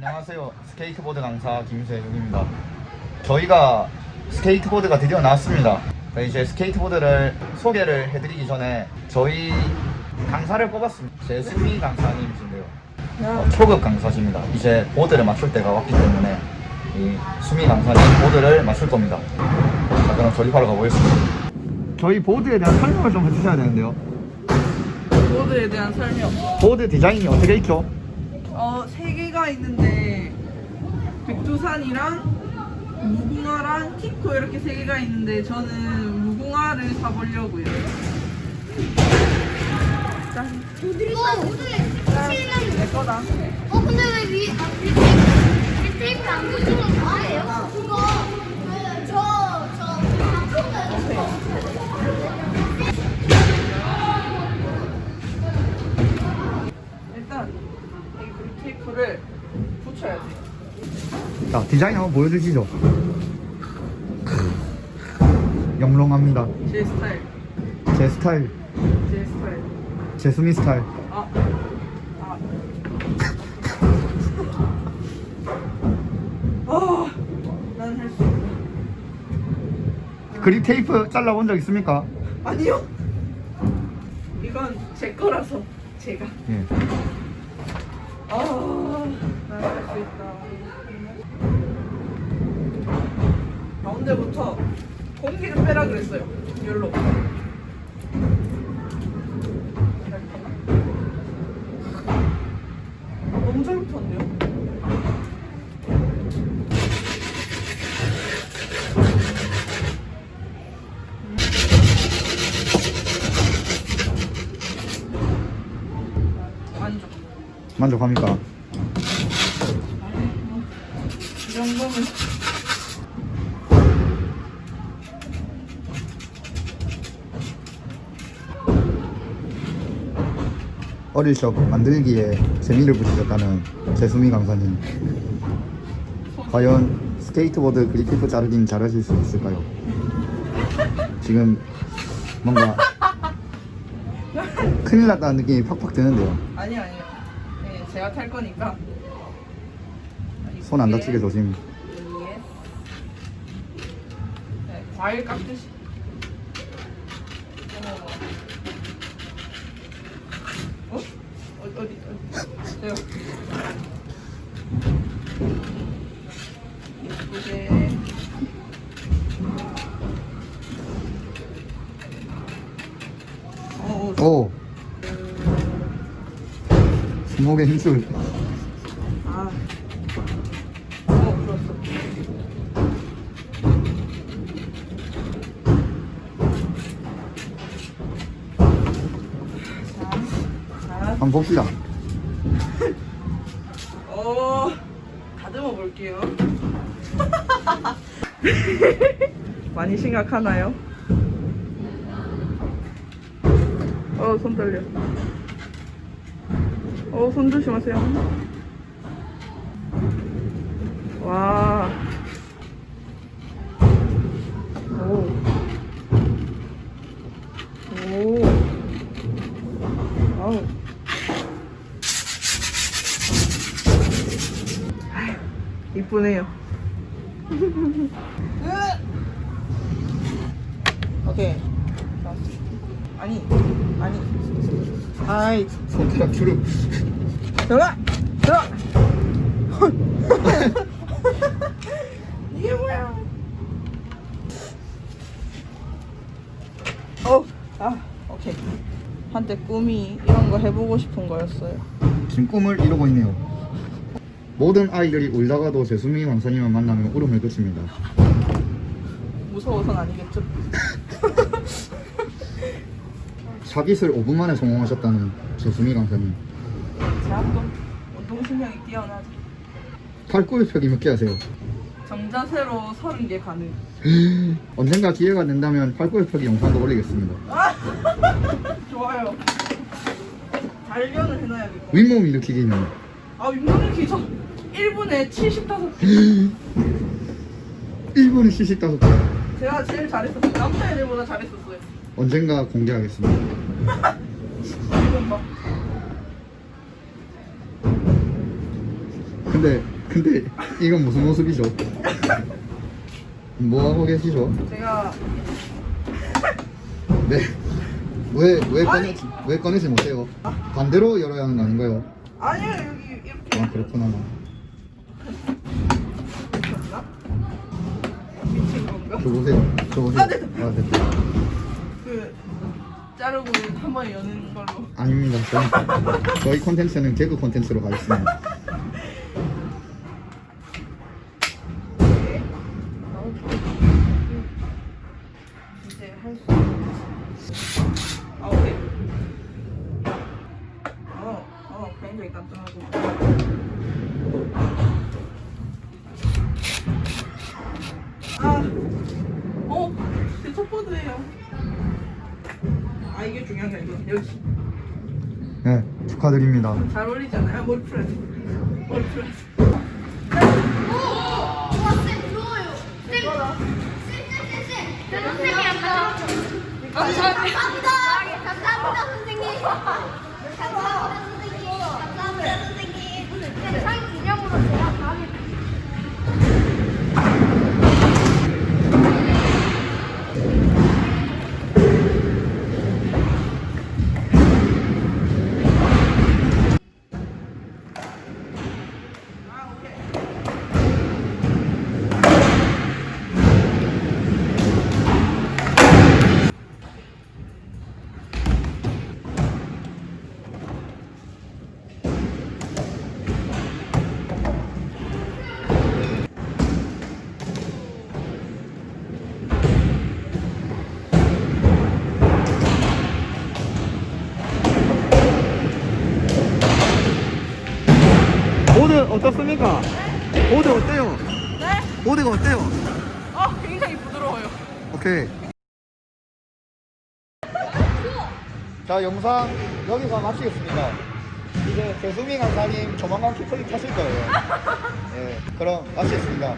안녕하세요. 스케이트보드 강사 김세중입니다. 저희가 스케이트보드가 드디어 나왔습니다. 자, 이제 스케이트보드를 소개를 해드리기 전에 저희 강사를 뽑았습니다. 제수미 강사님이신데요. 어, 초급 강사십니다. 이제 보드를 맞출 때가 왔기 때문에 이 수미 강사님 보드를 맞출 겁니다. 자, 그럼 조립하러 가보겠습니다. 저희 보드에 대한 설명을 좀 해주셔야 되는데요. 보드에 대한 설명. 보드 디자인이 어떻게 있죠? 어, 세 개가 있는데 백두산이랑 무궁화랑 키코 이렇게 세 개가 있는데 저는 무궁화를 사보려고요. 짠. 이거 오늘 칠랑 내 거다. 어 근데 왜 위, 아, 위 테이프, 위 테이프를 안 붙이는 거예요? 그거 저저 바꾼 자, 디자인 한번 보여주시죠. 영롱합니다. 제 스타일. 제 스타일, 제 스타일. 제 수미 스타일. 아. 아. 아. 난할수 있어. 그립 테이프 잘라본 적 있습니까? 아니요. 이건 제 거라서 제가. 예. 아, 난할수 있다. 가운데부터 공기를 빼라 그랬어요. 열로. 너무 잘 붙었네요. 만족. 만족합니까? 이 정도면 어릴 적 만들기에 재미를 붙이셨다는 제수미 강사님. 과연 스케이트보드 그립 테이프 자르기는 잘하실 수 있을까요? 지금 뭔가 큰일 났다는 느낌이 팍팍 드는데요. 아니 아니요. 네, 제가 탈 거니까. 손 안 다치게 조심. 예. 네, 과일 깎듯이. 어머. 어? 어 어디 어디? 돼요. 예쁘게. 어, 어, 오! 자, 한번 봅시다. 어, 다듬어 볼게요. 많이 심각하나요? 어, 손 떨려. 어, 손 조심하세요. 와. 오. 오. 아우. 이쁘네요. 오케이. 자. 아니, 아니. 아이, 손가락 주름. 들어가! 들어가! 이게 뭐야? 어, 아, 오케이. 한때 꿈이 이런 거 해보고 싶은 거였어요. 지금 꿈을 이루고 있네요. 모든 아이들이 울다가도 제수미 왕사님을 만나면 울음을 그칩니다. 무서워서는 아니겠죠? 샤빗을 5분 만에 성공하셨다는 제수미 강사님. 또 운동신경이 뛰어나죠. 팔굽혀펴기 몇 개 하세요? 정자세로 30개 가능. 언젠가 기회가 된다면 팔굽혀펴기 영상도 올리겠습니다. 좋아요. 단련을 해놔야겠다. 윗몸 일으키기는 아, 윗몸을 기저 1분에 75개. 1분에 75개. 제가 제일 잘했었어요. 남자애들보다 잘했었어요. 언젠가 공개하겠습니다. 이건 봐. 근데 근데 이건 무슨 모습이죠? 뭐 하고 계시죠? 제가 네. 왜, 왜 아니. 꺼내지, 왜 꺼내지 못해요? 반대로 열어야 하는 거 아닌가요? 아니요 여기 이렇게 아, 그렇구나. 미쳤나? 미친 건가? 줘보세요. 줘보세요. 아, 네. 아, 네. 그 자르고 한번 여는 걸로. 아닙니다. 저희, 저희 콘텐츠는 개그 콘텐츠로 가겠습니다. 이제 할 수. 아 오케이. 어, 어, 굉장히 깜짝하고. 아, 어, 제 첫보드예요. 아 중요한 게 아니고 역시 네, 축하드립니다. 잘 어울리잖아요. 머리 풀어야지. 머리 풀어야지. 쌤쌤쌤. 선생님. 감사합니다. 감사합니다 선생님. 감사합니다 선생님. 감사합니다 선생님. 어떻습니까? 보드 어때요? 네? 보드가 어때요? 어, 굉장히 부드러워요. 오케이. 자, 영상 여기서 마치겠습니다. 이제 배수민 강사님 조만간 키퍼리 타실 거예요. 예, 그럼 마치겠습니다.